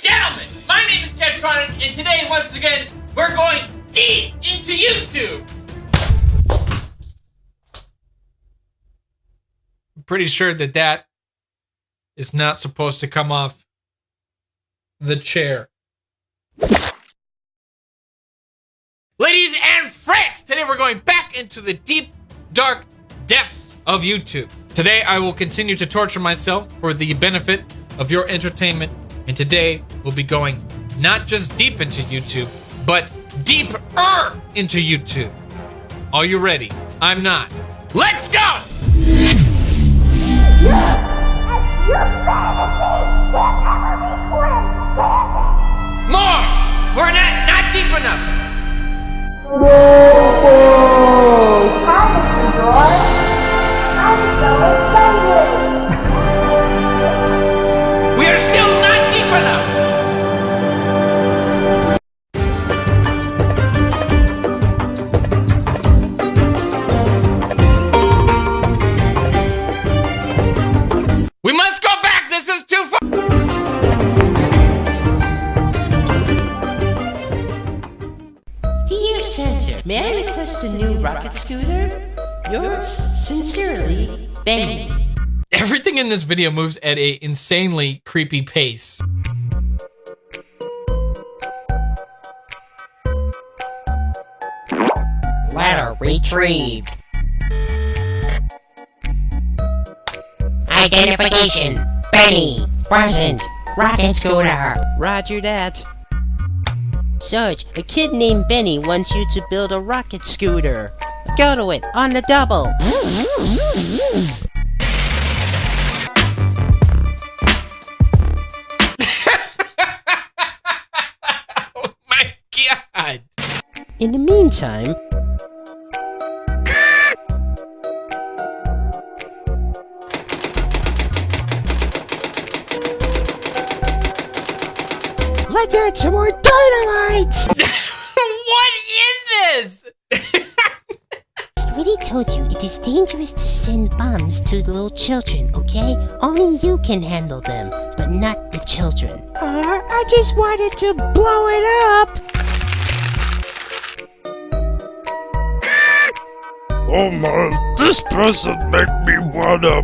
gentlemen, my name is Tedtronic, and today, once again, we're going deep into YouTube. I'm pretty sure that that is not supposed to come off the chair. Ladies and friends, today we're going back into the deep, dark depths of YouTube. Today I will continue to torture myself for the benefit of your entertainment, and today we'll be going not just deep into YouTube, but deeper into YouTube. Are you ready? I'm not. Let's go! Sincerely, Benny. Everything in this video moves at a insanely creepy pace. Letter retrieved. Identification. Benny. Present. Rocket scooter. Roger that. Sarge, a kid named Benny wants you to build a rocket scooter. Go to it, on the double. Oh my god! In the meantime, let's add some more dynamite! what is this? already told you it is dangerous to send bombs to little children, okay? Only you can handle them, but not the children. Uh, I just wanted to blow it up! Oh my, this present make me wanna.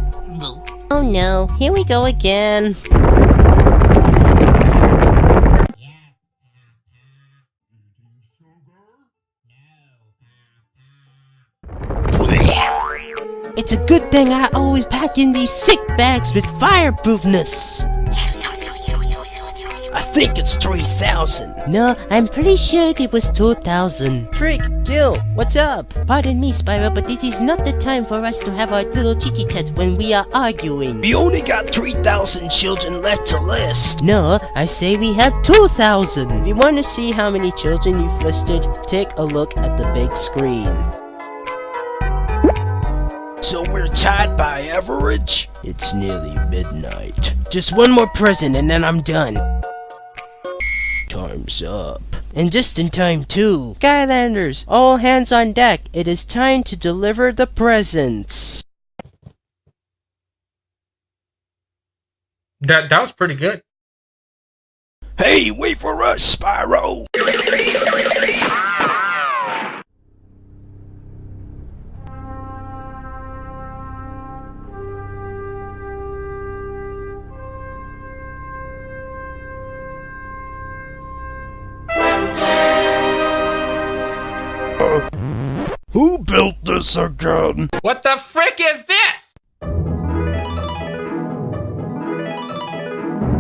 Oh no, here we go again. It's a good thing I always pack in these sick bags with fireproofness. I think it's 3,000. No, I'm pretty sure it was 2000. Trick, Gil, what's up? Pardon me, Spyro, but this is not the time for us to have our little chitty chat when we are arguing. We only got 3,000 children left to list. No, I say we have 2,000. If you want to see how many children you've listed, take a look at the big screen. So we're tied by average? It's nearly midnight. Just one more present and then I'm done. Time's up. And just in time too. Skylanders, all hands on deck. It is time to deliver the presents. That that was pretty good. Hey, wait for us, Spyro! Built this again? What the frick is this?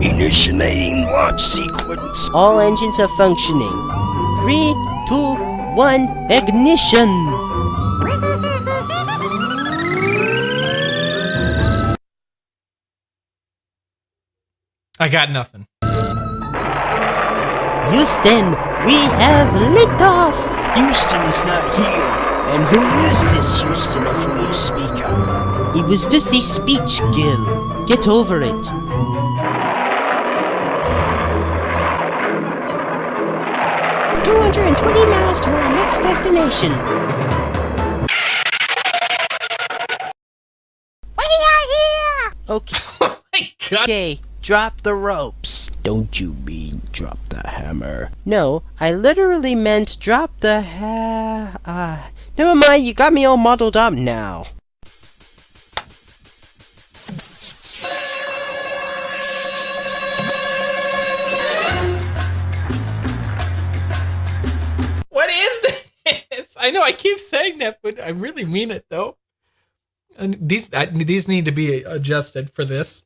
Initiating launch sequence. All engines are functioning. Three, two, one, ignition! I got nothing. Houston, we have liftoff! Houston is not here. And who is this Houston of whom you speak of? It was just a speech, Gil. Get over it. Two hundred and twenty miles to our next destination. We are here. Okay. Oh my god. Okay. Drop the ropes. Don't you mean drop the hammer? No, I literally meant drop the ha. Uh, never mind, you got me all muddled up now. What is this? I know I keep saying that, but I really mean it though. And these I, these need to be adjusted for this.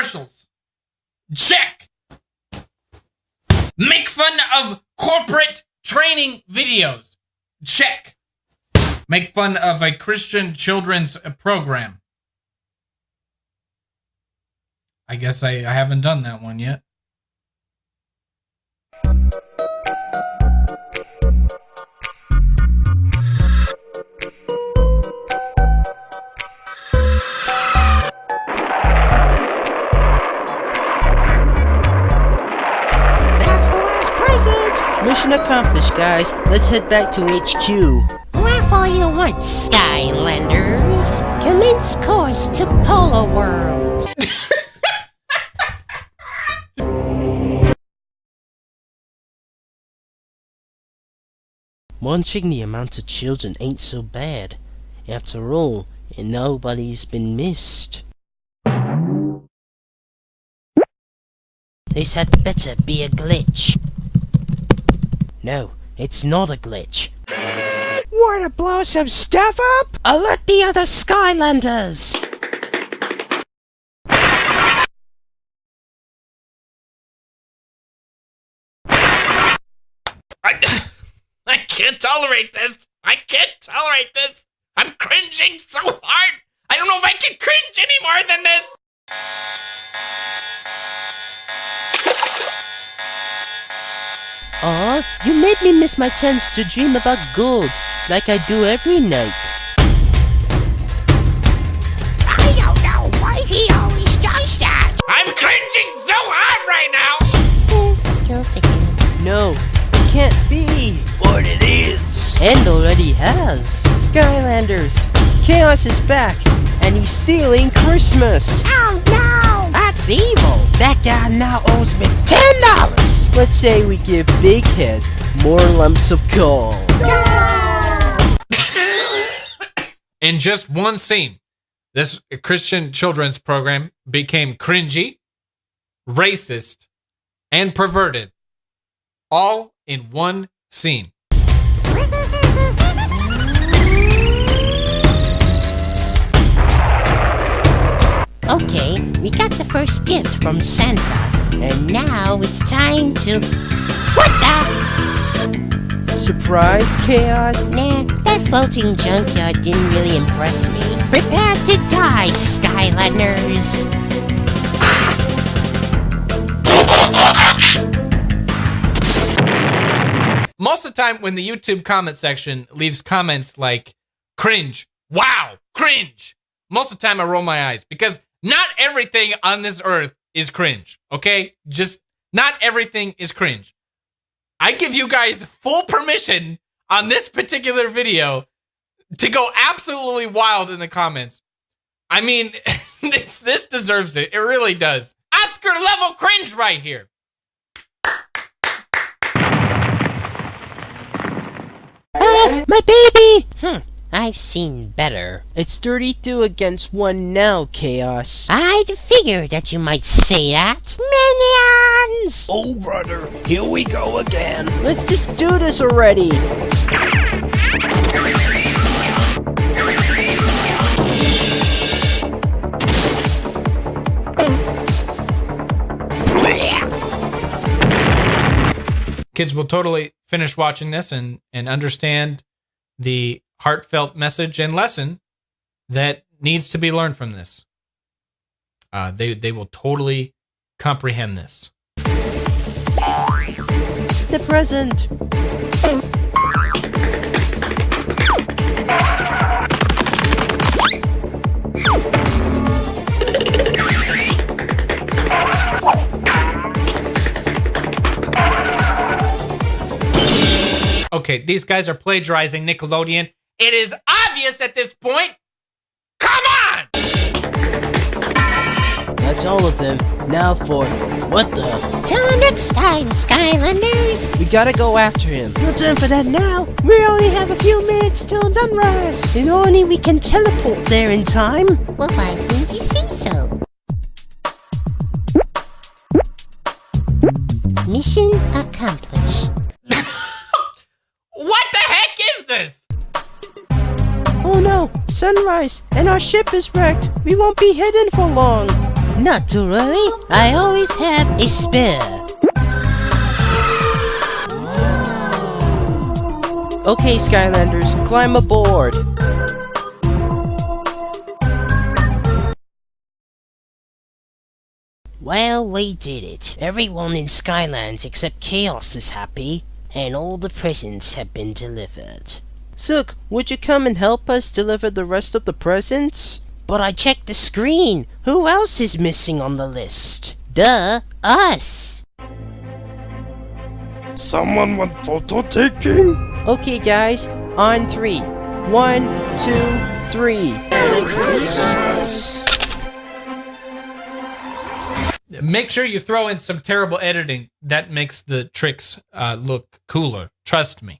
Commercials. Check. Make fun of corporate training videos. Check. Make fun of a Christian children's program. I guess I, I haven't done that one yet. Mission accomplished, guys. Let's head back to HQ. Laugh all you want, Skylanders. Commence course to Polo World. Munching the amount of children ain't so bad. After all, nobody's been missed. This had better be a glitch. No, it's not a glitch. Wanna blow some stuff up? Oh, Alert the other Skylanders! I, I can't tolerate this. I can't tolerate this. I'm cringing so hard. I don't know if I can cringe any more than this. Aw, you made me miss my chance to dream about gold, like I do every night. I don't know why he always does that. I'm cringing so hard right now. No, it can't be! What it is. And already has! Skylanders! Kaos is back, and he's stealing Christmas! Oh no! That's evil! That guy now owes me ten dollars! Let's say we give Big Head more lumps of coal. In just one scene, this Christian children's program became cringy, racist, and perverted. All in one scene. Okay, we got the first gift from Santa, and now it's time to. What the? Surprised, Kaos? Nah, that floating junkyard didn't really impress me. Prepare to die, Skylanders. Most of the time, when the YouTube comment section leaves comments like cringe, wow, cringe, most of the time I roll my eyes because not everything on this earth is cringe, okay? Just not everything is cringe. I give you guys full permission on this particular video to go absolutely wild in the comments. I mean, this this deserves it. It really does. Oscar level cringe right here. Ah, my baby! Hmm, I've seen better. It's 32 against 1 now, Kaos. I'd figure that you might say that. Minions! Oh, brother, here we go again. Let's just do this already! kids will totally finish watching this and and understand the heartfelt message and lesson that needs to be learned from this. Uh, they they will totally comprehend this. The present. Okay, these guys are plagiarizing Nickelodeon. It is obvious at this point. Come on! That's all of them. Now for what the? Till next time, Skylanders. We gotta go after him. No time for that now. We only have a few minutes till sunrise. And only we can teleport there in time. Well, why didn't you say so? Mission accomplished. What the heck is this? Oh no, sunrise, and our ship is wrecked. We won't be hidden for long. Not to worry, I always have a spare. Okay, Skylanders, climb aboard. Well, we did it. Everyone in Skylands except Kaos is happy, and all the presents have been delivered. Silk, would you come and help us deliver the rest of the presents? But I checked the screen. Who else is missing on the list? Duh, us. Someone want photo taking? Okay, guys, on three. One, two, three. Make sure you throw in some terrible editing. That makes the tricks uh, look cooler. Trust me.